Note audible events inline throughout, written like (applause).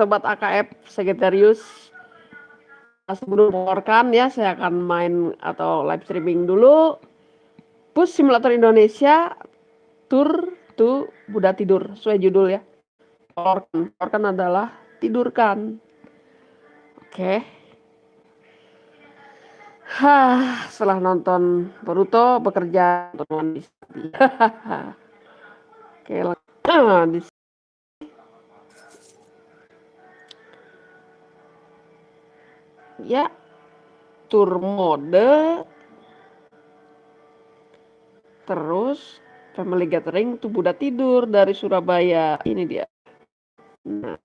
Sobat AKF Sagittarius. Sebelum mengeluarkan ya, saya akan main atau live streaming dulu. Bus Simulator Indonesia Tour to Buddha Tidur, sesuai judul ya. Mengeluarkan adalah tidurkan. Oke. Hah, setelah nonton Boruto bekerja untuk (laughs) Oke, (clears throat) di ya tour mode terus family gathering tuh Buddha tidur dari Surabaya. Ini dia. Nah.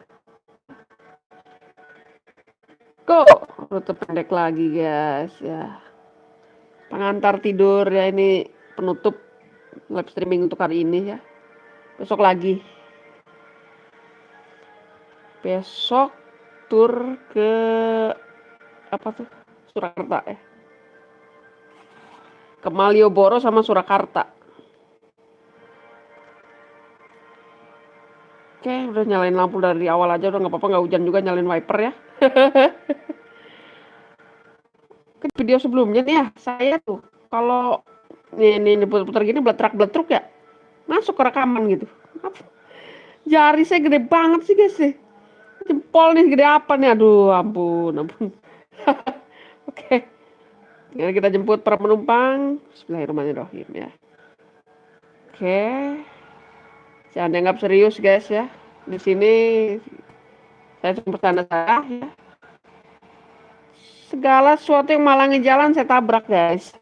Kok rute pendek lagi guys? Ya. Pengantar tidur ya ini penutup live streaming untuk hari ini ya. Besok lagi. Besok tur ke apa tuh? Surakarta ya? Ke Malioboro sama Surakarta. Oke udah nyalain lampu dari awal aja udah nggak apa-apa nggak hujan juga nyalain wiper ya. (laughs) Kan video sebelumnya nih ya saya tuh kalau nih, nih putar-putar gini beletruk beletruk ya masuk ke rekaman gitu. (laughs) Jari saya gede banget sih guys sih jempol nih gede apa nih? Aduh ampun ampun (laughs) Oke. Okay. kita jemput para penumpang. Bismillahirrahmanirrahim ya. Oke. Jangan dianggap serius guys ya. Di sini saya cuma bercanda saya ya. Segala sesuatu yang malangi jalan saya tabrak guys.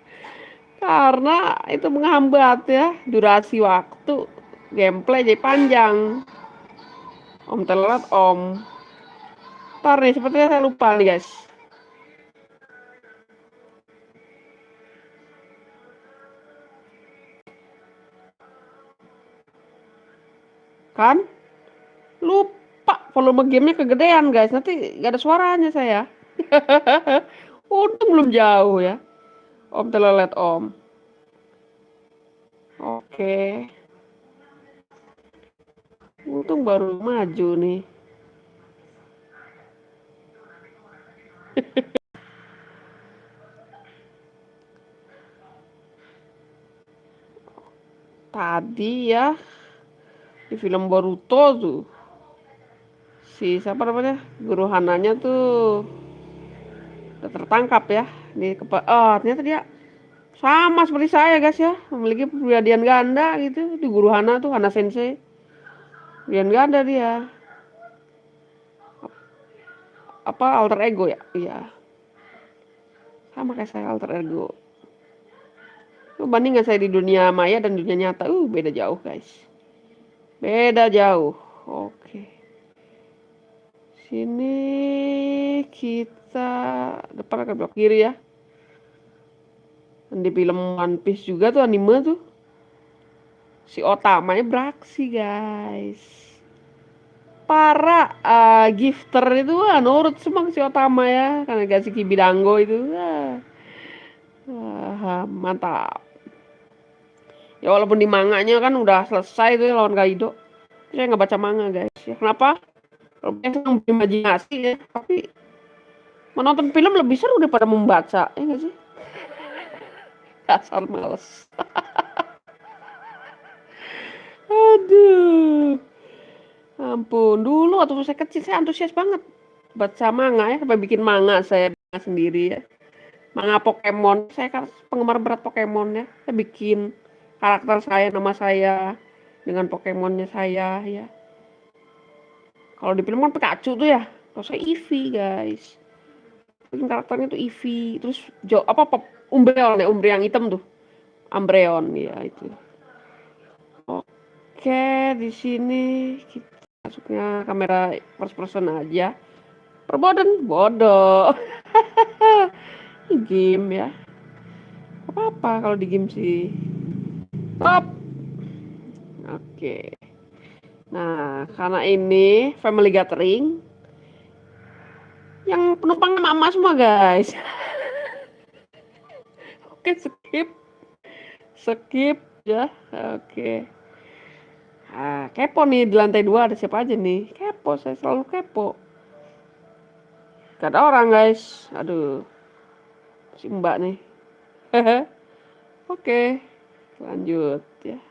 (laughs) Karena itu menghambat ya durasi waktu gameplay jadi panjang. Om telat om. Ntar nih, sepertinya saya lupa nih guys. Kan? Lupa volume gamenya kegedean guys. Nanti gak ada suaranya saya. (laughs) Untung belum jauh ya. Om telelet om. Oke. Untung baru maju nih. (laughs) Tadi ya di film Boruto tuh. Si siapa namanya? Guru Hananya tuh udah tertangkap ya. Di kepa oh ternyata dia sama seperti saya guys ya. Memiliki kepribadian ganda gitu. Di guru Hana tuh Hana Sensei. Kepribadian ganda dia apa alter ego ya? Iya. Sama kayak saya alter ego. Bandingkan saya di dunia maya dan dunia nyata? Uh beda jauh guys. Beda jauh. Oke. Sini kita depan akan belok kiri ya. Di film One Piece juga tuh anime tuh. Si otamanya beraksi guys para uh, gifter itu uh, nurut semua si Otama ya karena kasih kibidango itu uh, uh, mantap. Ya walaupun di manganya kan udah selesai tuh ya, lawan Kaido. Saya nggak baca manga guys. Ya kenapa? Kalau yang berimajinasi ya tapi menonton film lebih seru daripada membaca ya nggak sih? (laughs) Dasar males. (laughs) Aduh Ampun, dulu waktu saya kecil saya antusias banget baca manga ya, sampai bikin manga saya sendiri ya. Manga Pokemon, saya kan penggemar berat Pokemon ya. Saya bikin karakter saya, nama saya dengan Pokemonnya saya ya. Kalau di film kan Pikachu tuh ya, kalau saya Eevee guys. Bikin karakternya tuh Eevee, terus jo apa pop Umbreon ya, Umbreon yang hitam tuh. Umbreon ya itu. Oke, di sini kita masuknya kamera first person aja. Perbodoh bodoh. (laughs) Game ya. Apa apa kalau di game sih. Top oke. Nah karena ini family gathering yang penumpangnya mama semua guys. (laughs) Oke skip. Skip ya. Oke Ah, kepo nih di lantai dua ada siapa aja nih? Kepo, saya selalu kepo. Gak ada orang guys. Aduh. Si mbak nih. (laughs) Oke. Lanjut ya.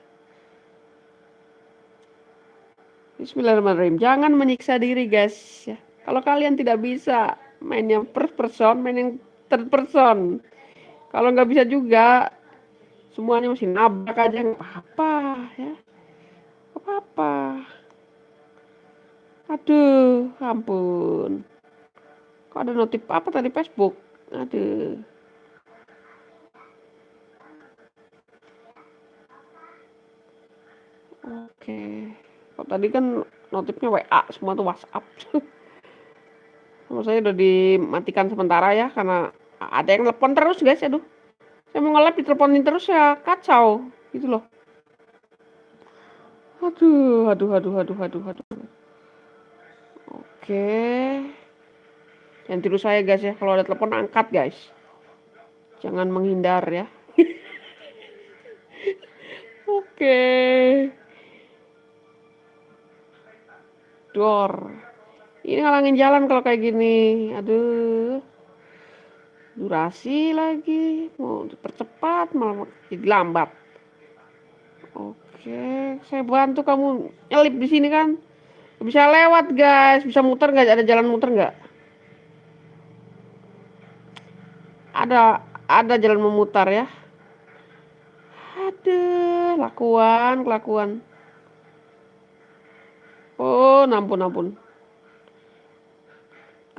Bismillahirrahmanirrahim. Jangan menyiksa diri guys ya. Kalau kalian tidak bisa main yang first person, main yang third person. Kalau nggak bisa juga, semuanya masih nabrak aja nggak apa-apa ya. Apa-apa. Aduh, ampun. Kok ada notif apa tadi Facebook? Aduh. Oke. Kok tadi kan notifnya WA semua tuh WhatsApp. (laughs) Sama saya udah dimatikan sementara ya karena ada yang telepon terus guys aduh saya mau nge-live diteleponin terus ya kacau gitu loh aduh aduh aduh aduh aduh aduh oke. Yang tiru saya guys ya. Kalau ada telepon angkat guys. Jangan menghindar ya. (laughs) Oke. Door ini ngalangin jalan kalau kayak gini. Aduh. Durasi lagi. Mau dipercepat malah jadi lambat. Oke saya bantu kamu nyelip di sini kan? Bisa lewat guys. Bisa muter nggak? Ada jalan muter nggak? Ada ada jalan memutar ya. Ada lakuan kelakuan. Oh nampun nampun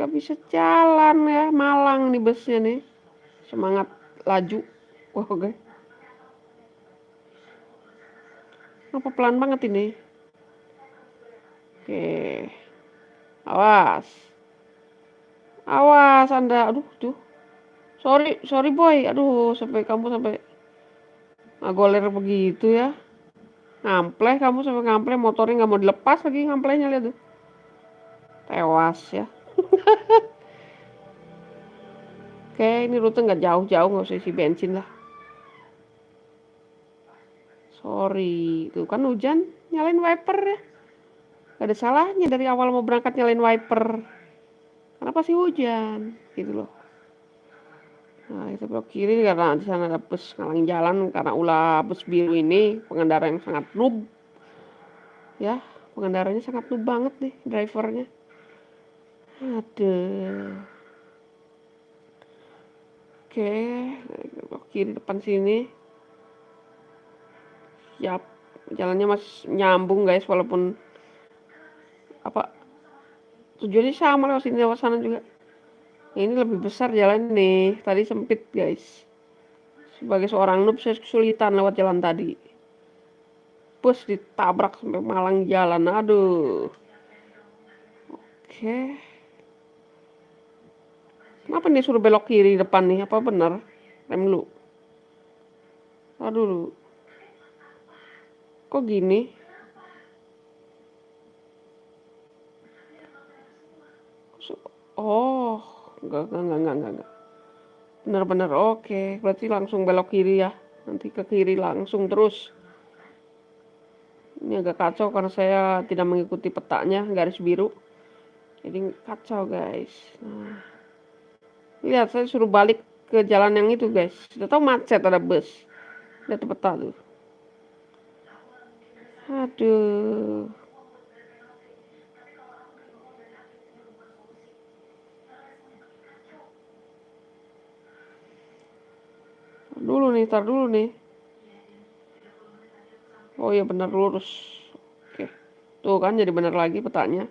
gak bisa jalan ya malang nih busnya nih. Semangat laju. (laughs) Wah oke okay. Apa pelan banget ini? Oke. Awas. Awas anda. Aduh tuh. Sorry sorry boy. Aduh sampai kamu sampai ngagoler begitu ya. Ngampleh kamu sampai ngampleh motornya nggak mau dilepas lagi ngamplehnya lihat tuh. Tewas ya. (laughs) Oke, ini rute nggak jauh-jauh, nggak usah isi bensin lah. Sorry, tuh kan hujan, nyalain wiper ya. Gak ada salahnya dari awal mau berangkat nyalain wiper. Kenapa sih hujan? Gitu loh. Nah, itu belok kiri karena di sana ada bus ngalang jalan karena ulah bus biru ini pengendara yang sangat noob. Ya, pengendaranya sangat noob banget nih drivernya. Aduh. Oke, kiri depan sini. Siap. Jalannya masih nyambung guys walaupun apa tujuannya sama lewat sini lewat sana juga. Ini lebih besar jalan nih. Tadi sempit guys. Sebagai seorang noob saya kesulitan lewat jalan tadi. Bus ditabrak sampai malang jalan. Aduh. Oke. Kenapa nih suruh belok kiri depan nih? Apa benar? Rem dulu. Aduh. Kok gini? Oh, enggak, enggak, enggak, enggak, enggak. Benar-benar oke. Berarti langsung belok kiri ya. Nanti ke kiri langsung terus. Ini agak kacau karena saya tidak mengikuti petanya garis biru. Jadi kacau guys. Nah. Lihat saya suruh balik ke jalan yang itu guys. Sudah tahu macet ada bus. Lihat peta tuh. Aduh. Dulu nih, tar dulu nih. Oh iya benar lurus. Oke. Tuh kan jadi benar lagi petanya.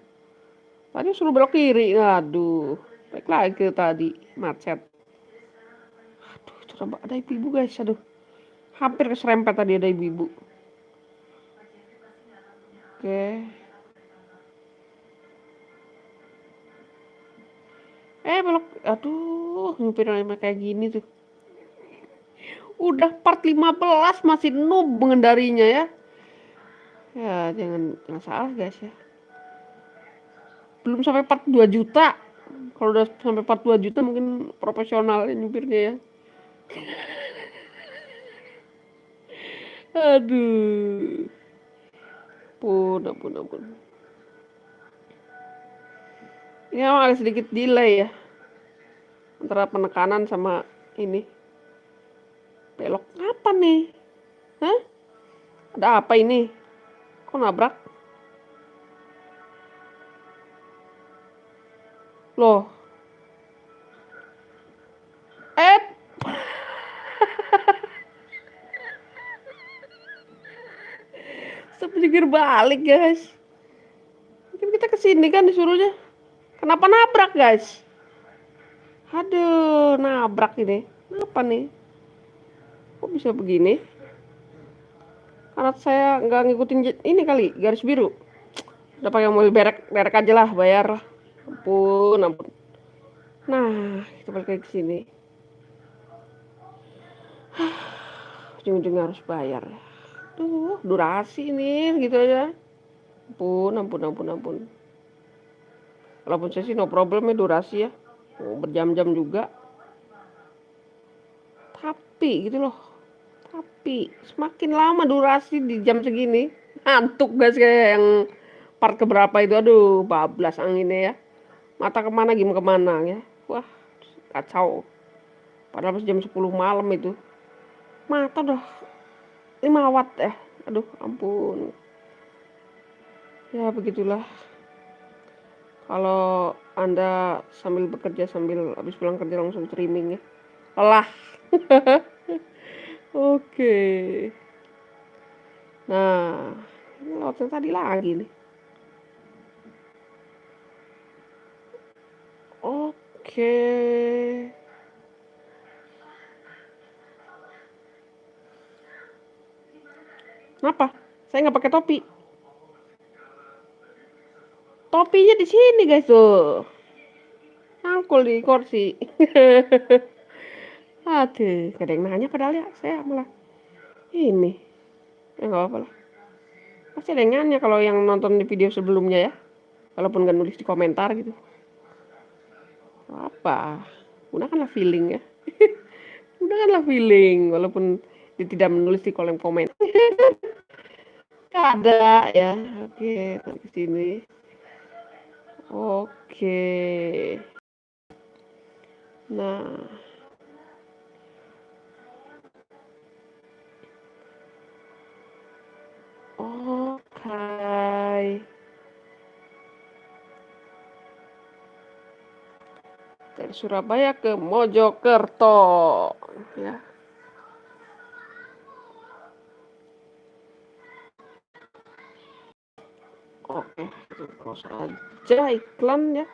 Tadi suruh belok kiri. Aduh. Baik lagi tadi macet. Aduh, itu ada ibu-ibu guys, aduh. Hampir keserempet tadi ada ibu-ibu. Oke. Eh, belok. Aduh, nyupir kayak gini tuh. Udah part 15 masih noob mengendarinya ya. Ya, jangan, salah guys ya. Belum sampai part 2 juta kalau udah sampai 42 juta mungkin profesional ya nyupirnya ya (laughs) aduh Ampun, ampun, ampun. Ini emang agak sedikit delay ya. Antara penekanan sama ini. Belok apa nih? Hah? Ada apa ini? Kok nabrak? Loh. Sepikir balik, guys. Mungkin kita ke sini kan disuruhnya. Kenapa nabrak, guys? Aduh, nabrak ini. Kenapa nih? Kok bisa begini? Karena saya nggak ngikutin ini kali, garis biru. Udah pakai mobil berek, berek aja lah, bayar ampun ampun nah kita balik lagi ke sini (sighs) ujung-ujungnya harus bayar tuh durasi ini gitu aja. Ampun ampun ampun ampun. Walaupun saya sih no problem ya durasi ya. Mau berjam-jam juga. Tapi gitu loh. Tapi semakin lama durasi di jam segini ngantuk guys kayak yang part keberapa itu. Aduh bablas anginnya ya. Mata ke mana gimana ke mana ya. Wah kacau. Padahal jam 10 malam itu mata udah 5 watt ya. Aduh ampun. Ya begitulah. Kalau anda sambil bekerja sambil habis pulang kerja langsung streaming ya. Lelah. (laughs) Oke. Nah ini lautnya tadi lagi nih. Oke. Kenapa? Saya nggak pakai topi. Topinya di sini guys tuh. Angkul di kursi. (laughs) Aduh, ada yang nanya padahal ya. Saya malah ini. Ya nggak apa-apa lah. Pasti ada yang nanya kalau yang nonton di video sebelumnya ya. Walaupun nggak nulis di komentar gitu apa gunakanlah feeling ya (laughs) gunakanlah feeling walaupun tidak menulis di kolom komen. (laughs) Ada ya. Oke ke sini. Oke. Nah. Oke. Dari Surabaya ke Mojokerto. Ya oke terus aja iklan ya.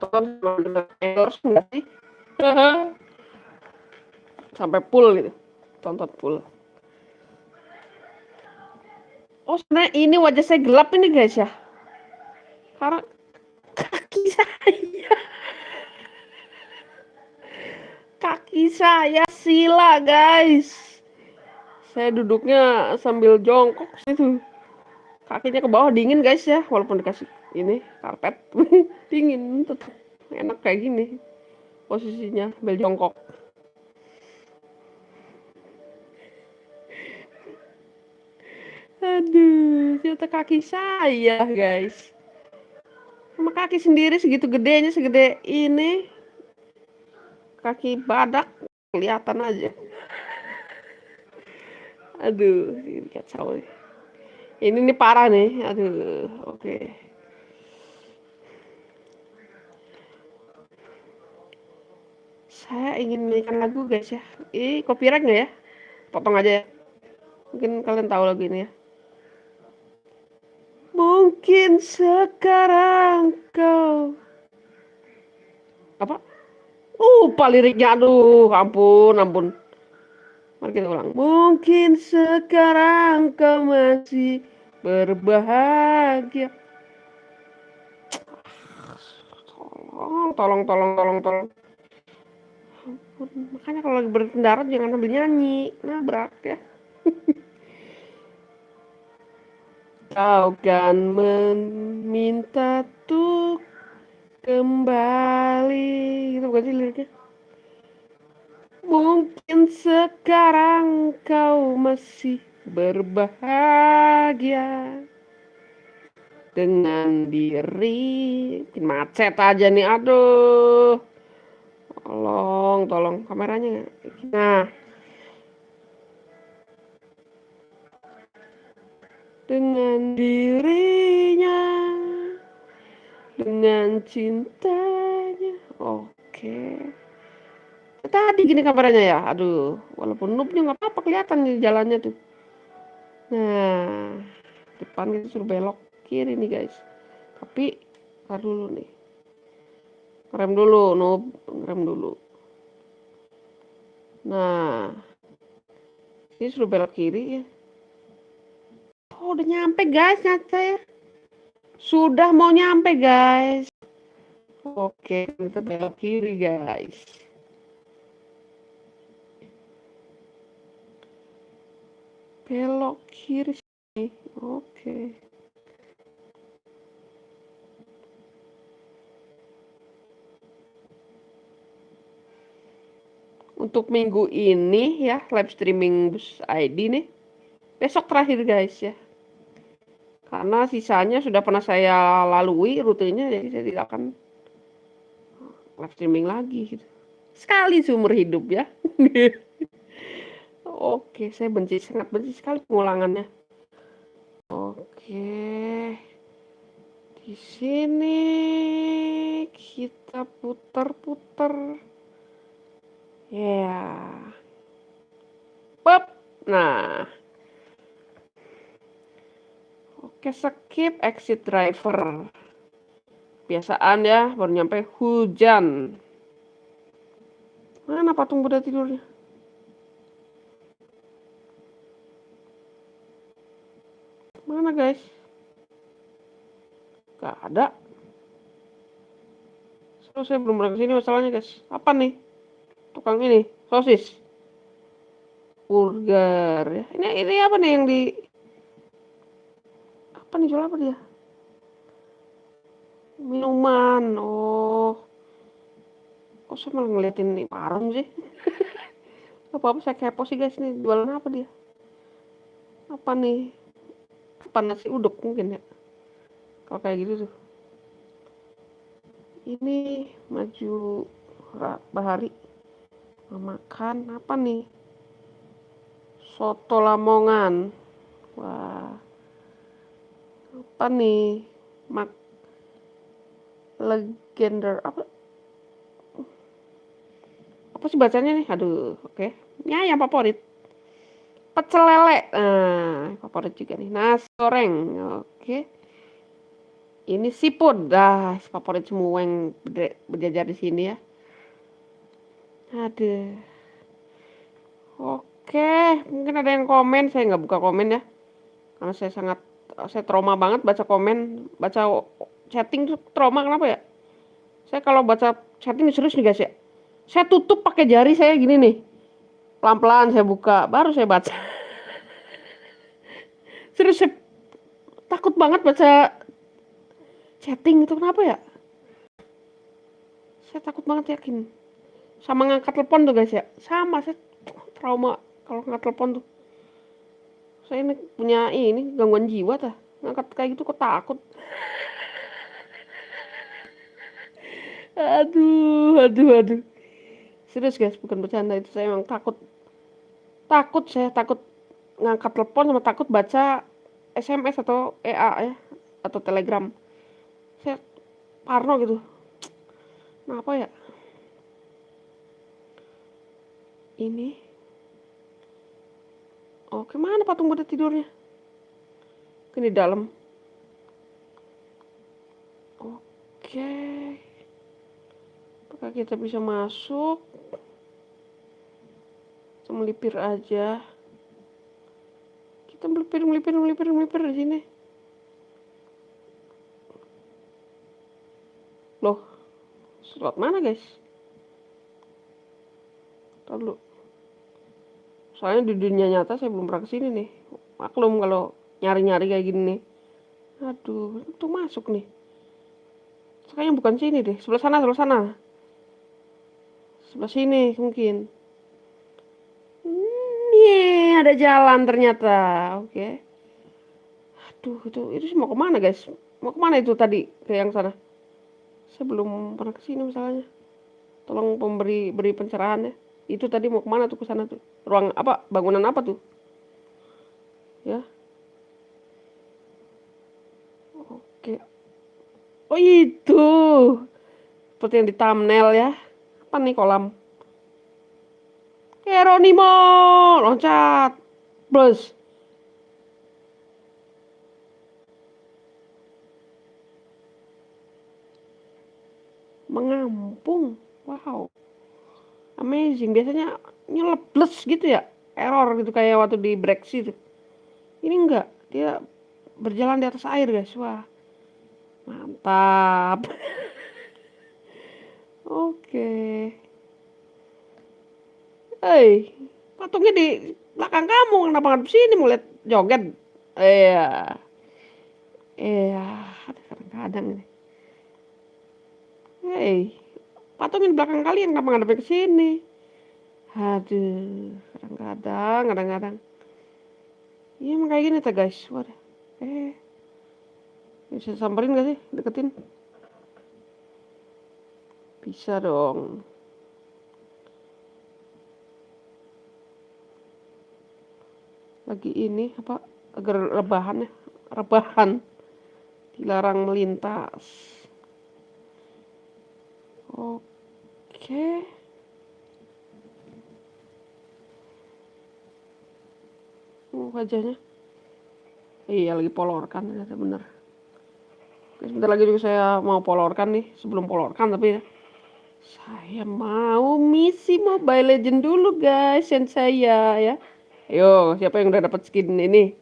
Tonton endorse enggak sih. (laughs) Sampai full gitu. Tonton full. Oh sebenarnya ini wajah saya gelap ini guys ya. Karena kaki saya. Kaki saya sila guys. Saya duduknya sambil jongkok situ kakinya ke bawah dingin guys ya. Walaupun dikasih ini karpet. (laughs) Dingin tetap enak kayak gini posisinya sambil jongkok. Aduh ternyata kaki saya guys. Sama kaki sendiri segitu gedenya segede ini. Kaki badak kelihatan aja. Aduh ini kacau ini nih parah nih aduh oke okay. saya ingin menyanyikan lagu guys ya ini copyright nggak ya potong aja ya mungkin kalian tahu lagu ini ya Mungkin sekarang kau apa? Lupa liriknya aduh, ampun, ampun. Mari kita ulang. Mungkin sekarang kau masih berbahagia. Tolong, tolong, tolong, tolong, tolong. Makanya kalau lagi berkendara jangan sambil nyanyi, nabrak ya. (laughs) Kau kan meminta tuh kembali gitu bukan sih liriknya mungkin sekarang kau masih berbahagia dengan diri. Macet aja nih aduh. Tolong tolong kameranya. Nah. Dengan dirinya dengan cintanya. Oke tadi gini kameranya ya aduh walaupun noobnya nggak apa-apa kelihatan di jalannya tuh. Nah depan kita suruh belok kiri nih guys. Tapi tar dulu nih. Rem dulu noob. Rem dulu. Nah ini suruh belok kiri ya. Oh udah nyampe guys nyata ya sudah mau nyampe guys. Oke kita belok kiri guys belok kiri oke. Untuk minggu ini ya live streaming bus ID nih. Besok terakhir guys ya. Karena sisanya sudah pernah saya lalui rutenya jadi saya tidak akan live streaming lagi gitu. Sekali seumur hidup ya (laughs) Oke, saya benci sangat benci sekali pengulangannya. Oke. Di sini kita putar-putar. Ya. Pop. Nah. Oke, skip exit driver. Biasaan ya, baru nyampe hujan. Mana patung Buddha tidurnya? Mana guys? Gak ada. So, saya belum pernah ke sini masalahnya guys. Apa nih? Tukang ini, sosis. Burger ya. Ini ini apa nih yang di apa nih jual apa dia? Minuman. Oh. Kok saya malah ngeliatin nih warung sih? (laughs) apa-apa saya kepo sih guys nih jualan apa dia? Apa nih? Apa nasi uduk mungkin ya. Kalau kayak gitu tuh. Ini maju bahari. Makan apa nih? Soto lamongan. Wah. Apa nih? Mak legender apa? Apa sih bacanya nih? Aduh oke. Okay. ya yang favorit pecel lele. Nah favorit juga nih. Nasi goreng oke. Ini siput dah favorit semua yang berjajar di sini ya. Aduh. Oke mungkin ada yang komen. Saya nggak buka komen ya. Karena saya sangat saya trauma banget baca komen. Baca chatting tuh trauma kenapa ya? Saya kalau baca chatting serius nih guys ya. Saya tutup pakai jari saya gini nih pelan-pelan saya buka baru saya baca. Serius saya takut banget baca chatting itu kenapa ya? Saya takut banget yakin. Sama ngangkat telepon tuh guys ya. Sama saya trauma kalau ngangkat telepon tuh. Saya ini punya ini gangguan jiwa tah ngangkat kayak gitu kok takut. Aduh aduh aduh. Serius guys bukan bercanda itu saya emang takut takut saya takut ngangkat telepon sama takut baca SMS atau EA ya atau Telegram. Saya parno gitu. Kenapa ya? Ini? Oke mana patung Buddha tidurnya? Ini di dalam. Oke. Apakah kita bisa masuk melipir aja. Kita melipir melipir melipir melipir di sini. Loh slot mana guys? Lalu soalnya di dunia nyata saya belum pernah ke sini nih. Maklum kalau nyari-nyari kayak gini nih. Aduh itu masuk nih. Kayaknya bukan sini deh. Sebelah sana sebelah sana. Sebelah sini mungkin ada jalan ternyata. Oke. Aduh, itu itu mau ke mana guys? Mau ke mana itu tadi ke yang sana? Saya belum pernah ke sini misalnya. Tolong pemberi beri pencerahan ya. Itu tadi mau ke mana tuh ke sana tuh? Ruang apa? Bangunan apa tuh? Ya. Oke. Oh itu. Seperti yang di thumbnail ya. Apa nih kolam? Geronimo loncat plus. Mengampung wow. Amazing biasanya nyelebles gitu ya error gitu kayak waktu di Brexit ini enggak dia berjalan di atas air guys wah. Mantap. (laughs) Oke. okay. Hei, patungnya di belakang kamu, kenapa nggak sini mau lihat joget? Iya. Iya, kadang-kadang ini. Hei, patungnya di belakang kalian, kenapa nggak ke sini? Aduh, kadang-kadang, kadang-kadang. Iya emang kayak gini tuh guys, waduh. Eh, bisa samperin gak sih, deketin? Bisa dong. Lagi ini apa agar rebahan ya rebahan. Dilarang melintas. Oke. Uh, wajahnya. Iya lagi polorkan ternyata bener. Oke, sebentar lagi juga saya mau polorkan nih sebelum polorkan tapi ya saya mau misi Mobile Legend dulu guys yang saya ya Ayo, siapa yang udah dapat skin ini?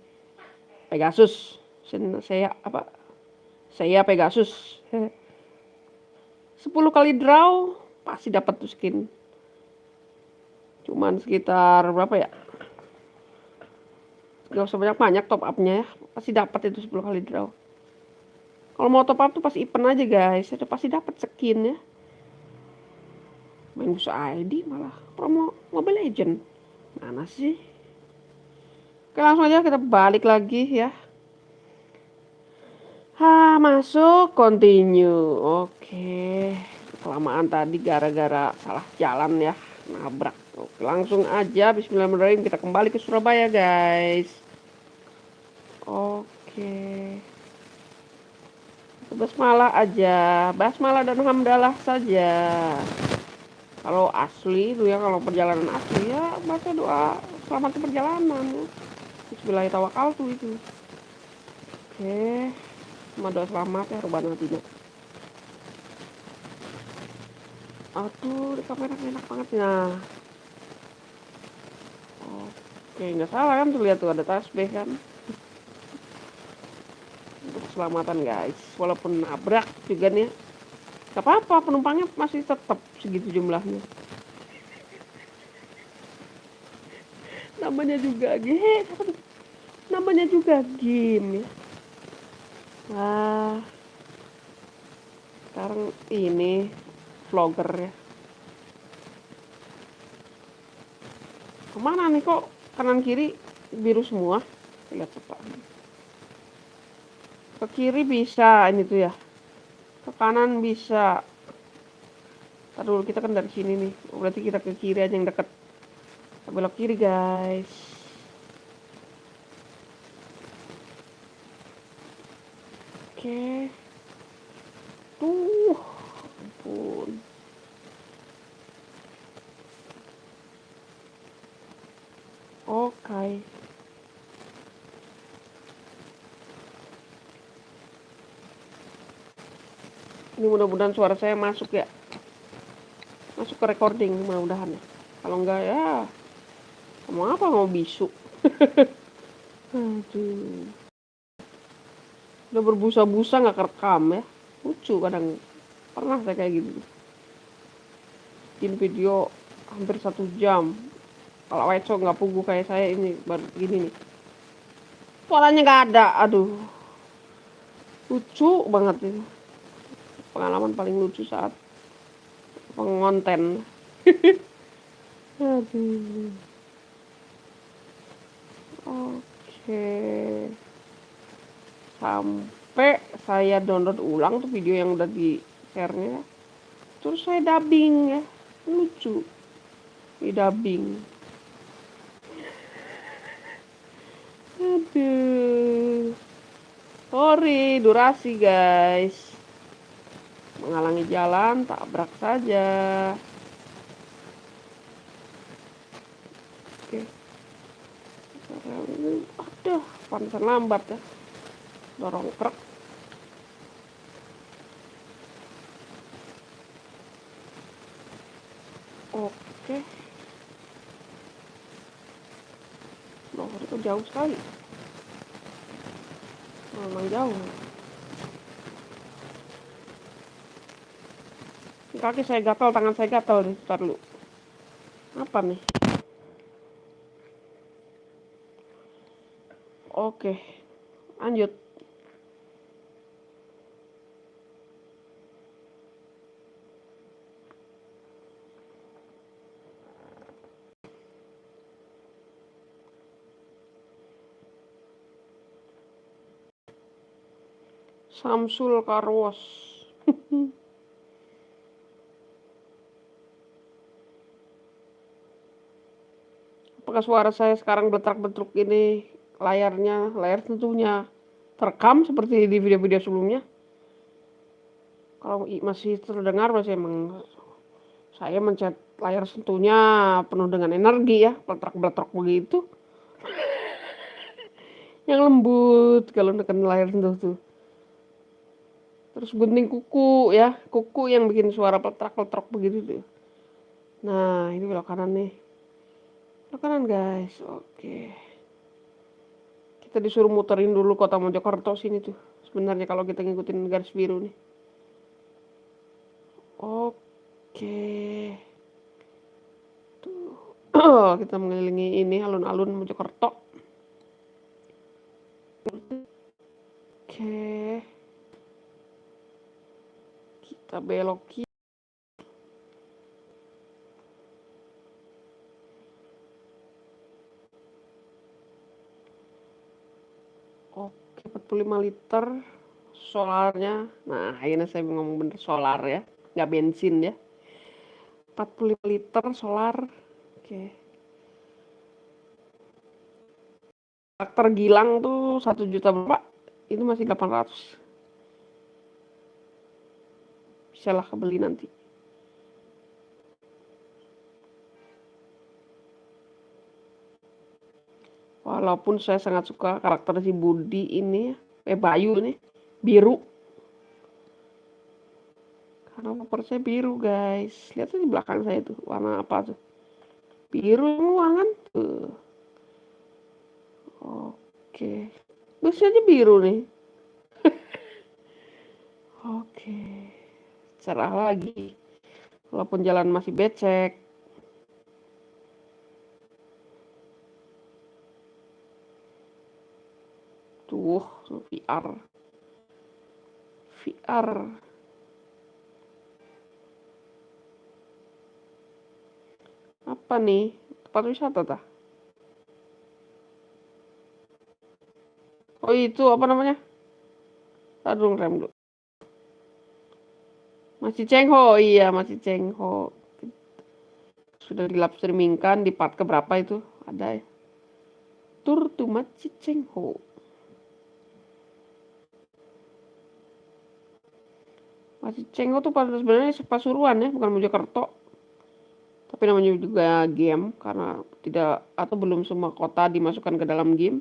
Pegasus. Saya apa? Saya Pegasus. (laughs) 10 kali draw pasti dapat tuh skin. Cuman sekitar berapa ya? Gak usah banyak-banyak top upnya ya. Pasti dapat itu 10 kali draw. Kalau mau top up tuh pasti event aja guys. Itu pasti dapat skin ya. Main busa ID malah promo Mobile Legend. Mana sih? Oke langsung aja kita balik lagi ya. Ha, masuk continue. Oke. Kelamaan tadi gara-gara salah jalan ya, nabrak. Oke, langsung aja bismillahirrahmanirrahim kita kembali ke Surabaya, guys. Oke. Basmalah aja, basmalah dan hamdalah saja. Kalau asli itu ya, kalau perjalanan asli ya baca doa selamat perjalanan. Bismillah tawakal tuh itu. Oke doa selamat ya rubah nantinya aduh di kamera enak banget nah oke nggak salah kan tuh lihat tuh ada tasbih kan. Untuk keselamatan guys. Walaupun nabrak juga nih. Gak apa-apa penumpangnya masih tetap segitu jumlahnya. Namanya juga game namanya juga game ya? Wah sekarang ini vlogger ya. Ke mana nih kok kanan kiri biru semua? Lihat cepat ke kiri bisa ini tuh ya. Ke kanan bisa. Ntar kita kan dari sini nih. Berarti kita ke kiri aja yang deket. Belok kiri guys oke. Tuh ampun. Oke. Ini mudah-mudahan suara saya masuk ya. Masuk ke recording mudah-mudahan. Ya kalau enggak ya mau apa? Mau bisu. (laughs) Aduh udah berbusa-busa nggak kerekam ya. Lucu kadang. Pernah saya kayak gitu. Bikin video hampir satu jam. Kalau Weco nggak pugu kayak saya ini baru gini nih. Suaranya nggak ada. Aduh. Lucu banget ini. Pengalaman paling lucu saat pengonten. (laughs) Aduh. Oke. Sampai saya download ulang tuh video yang udah di share-nya. Terus saya dubbing ya. Lucu. Di dubbing. Aduh. Sorry, durasi guys. Menghalangi jalan, tabrak saja. Oke. Aduh, pantesan lambat ya. Dorong truk. Oke. Loh, itu jauh sekali. Memang jauh. Kaki saya gatal tangan saya gatal nih ntar lu apa nih? Oke lanjut Samsul Karwas. (laughs) Apakah suara saya sekarang betrak-betruk ini layarnya, layar tentunya terekam seperti di video-video sebelumnya? Kalau masih terdengar masih emang saya mencet layar sentuhnya penuh dengan energi ya, betrak-betrok begitu. (laughs) Yang lembut kalau neken layar sentuh tuh terus gunting kuku ya. Kuku yang bikin suara petrak-petrak begitu tuh. Nah ini belok kanan nih. Belok kanan guys. Oke. Kita disuruh muterin dulu kota Mojokerto sini tuh sebenarnya kalau kita ngikutin garis biru nih. Oke. Tuh (clears throat) kita mengelilingi ini alun-alun Mojokerto. Oke kita belok kiri oke 45 liter solarnya. Nah ini saya ngomong bener solar ya. Nggak bensin ya. 45 liter solar. Oke. Karakter Gilang tuh satu juta berapa? Itu masih 800 bisalah kebeli nanti. Walaupun saya sangat suka karakter si Budi ini eh Bayu nih biru. Karena motor saya biru guys. Lihat di belakang saya tuh warna apa tuh. Biru semua kan? Tuh. Oke. Busnya aja biru nih. (laughs) Oke cerah lagi. Walaupun jalan masih becek. Tuh VR VR apa nih? Tempat wisata tah? Oh itu apa namanya? Aduh rem dulu masih Cengho, iya masih Cengho. Sudah di live streamingkan di part keberapa itu? Ada ya. Tur to Masjid Cengho. Masjid Cengho tuh pada sebenarnya Pasuruan ya, bukan Mojokerto. Tapi namanya juga game karena tidak atau belum semua kota dimasukkan ke dalam game.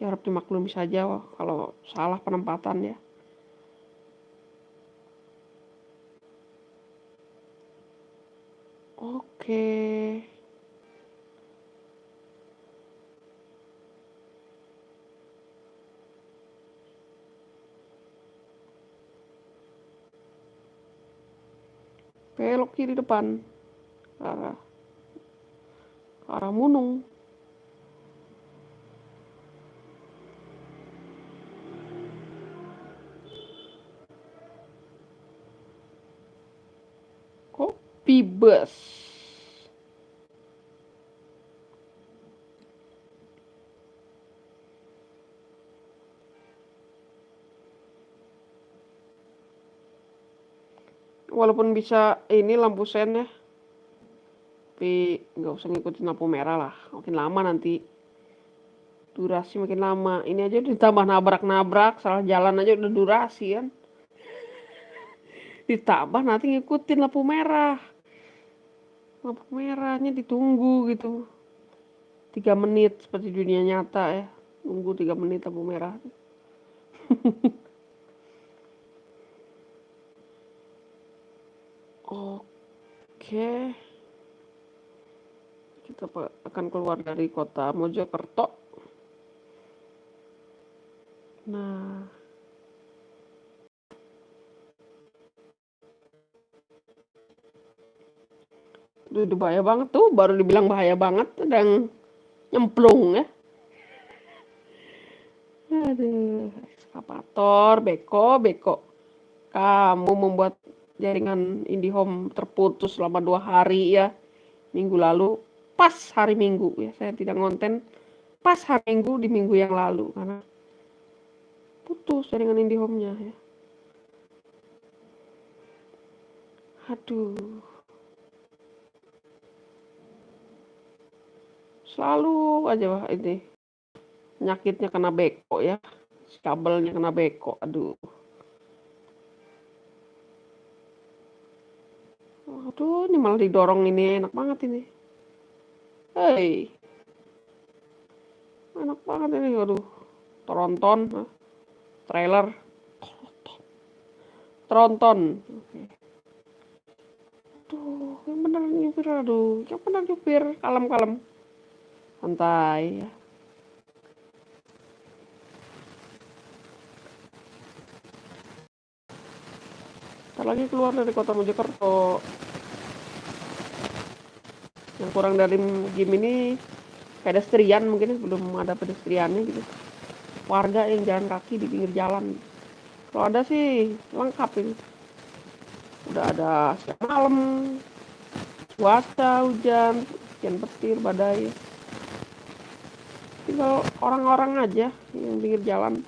Ya harap dimaklumi saja kalau salah penempatan ya. Oke. Belok kiri depan. Arah, arah Munung. bus. Walaupun bisa ini lampu sen ya. Tapi nggak usah ngikutin lampu merah lah. Makin lama nanti. Durasi makin lama. Ini aja ditambah nabrak-nabrak. Salah jalan aja udah durasi kan (laughs) ditambah nanti ngikutin lampu merah Lampu merahnya ditunggu gitu. Tiga menit seperti dunia nyata ya. Nunggu tiga menit lampu merah. (laughs) Oke. Kita akan keluar dari kota Mojokerto. Nah. Itu bahaya banget tuh, baru dibilang bahaya banget, sedang nyemplung ya. Aduh, ekskavator, beko, beko. Kamu membuat jaringan IndiHome terputus selama dua hari ya minggu lalu pas hari minggu ya saya tidak ngonten pas hari minggu di minggu yang lalu karena putus jaringan IndiHome-nya ya aduh selalu aja ini nyakitnya kena beko ya kabelnya kena beko aduh Aduh, ini malah didorong ini enak banget ini. Hei. Enak banget ini, aduh. Tronton, trailer. Tronton. Oke. Aduh, yang benar nyupir, aduh. Yang benar nyupir, kalem-kalem. Santai ya. Ntar lagi keluar dari kota Mojokerto. Yang kurang dari game ini pedestrian mungkin belum ada pedestriannya gitu. Warga yang jalan kaki di pinggir jalan. Kalau ada sih lengkap ini. Udah ada siang malam cuaca hujan hujan petir badai tinggal orang-orang aja yang pinggir jalan.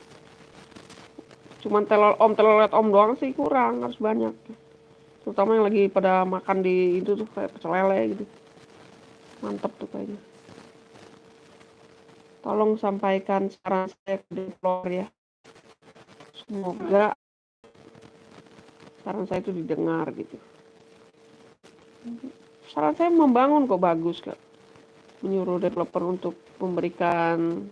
Cuman telur om telolet om doang sih kurang harus banyak. Terutama yang lagi pada makan di itu tuh kayak pecel lele gitu. Mantap tuh kayaknya. Tolong sampaikan saran saya ke developer ya. Semoga saran saya itu didengar gitu. Saran saya membangun kok bagus kak. Menyuruh developer untuk memberikan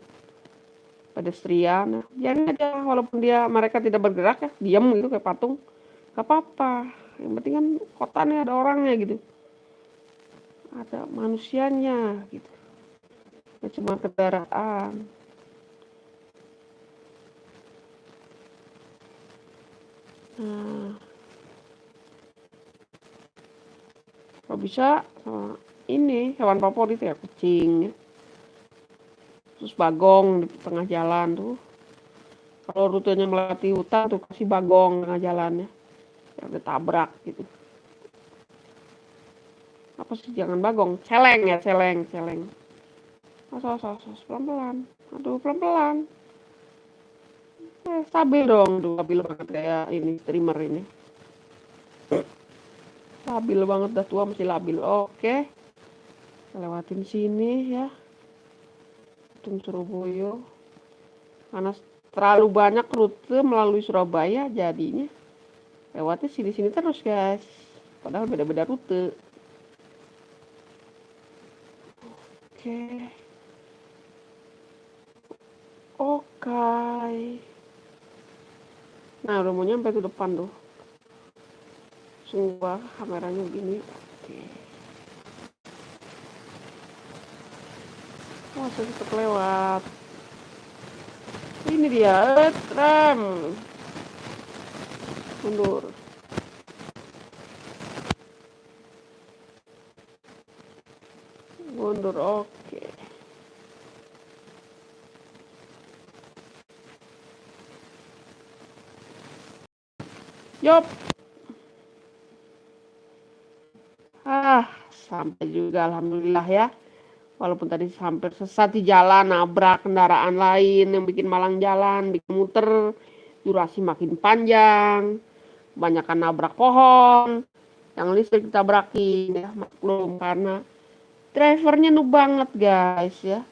pedestrian. Jangan aja. Walaupun dia mereka tidak bergerak ya diam gitu kayak patung. Gak apa-apa. Yang penting kan kotanya ada orangnya gitu. Ada manusianya gitu. Ya cuma kendaraan. Nah. Kalau bisa ini hewan favorit ya kucing terus bagong di tengah jalan tuh. Kalau rutenya melewati hutan tuh kasih bagong tengah jalannya. Yang ditabrak gitu. Apa sih jangan bagong. Celeng ya celeng celeng. Asos asos pelan pelan aduh pelan pelan eh, stabil dong. Tuh stabil banget kayak ini streamer ini. Stabil banget dah tua masih labil. Oke. Lewatin sini ya Tung Surabaya karena terlalu banyak rute melalui Surabaya jadinya lewatnya sini-sini terus guys padahal beda-beda rute Oke. Oke. Nah, udah mau nyampe tuh depan tuh. Semua kameranya begini. Oke. Saya tetap lewat. Ini dia, eh, rem. Mundur. mundur oke Yop. Ah, sampai juga alhamdulillah ya. Walaupun tadi hampir sesat di jalan, nabrak kendaraan lain yang bikin malang jalan, bikin muter, durasi makin panjang. kebanyakan nabrak pohon. Yang listrik ditabrakin ya maklum. Karena drivernya noob banget guys ya.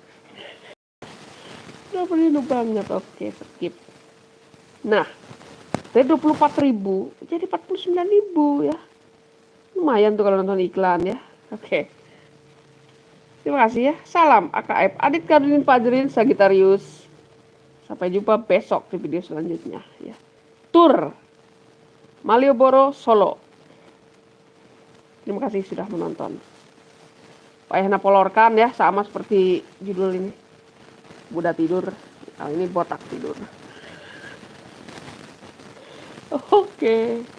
Drivernya noob banget. Oke skip. Nah dari 24.000 jadi 49.000 ya. Lumayan tuh kalau nonton iklan ya. Oke terima kasih ya salam AKF Adit Karolin Fajrin Sagitarius sampai jumpa besok di video selanjutnya ya tur Malioboro Solo Terima kasih sudah menonton. Payah napolorkan ya, sama seperti judul ini. Buddha tidur, kali ini botak tidur. (laughs) Oke. Okay.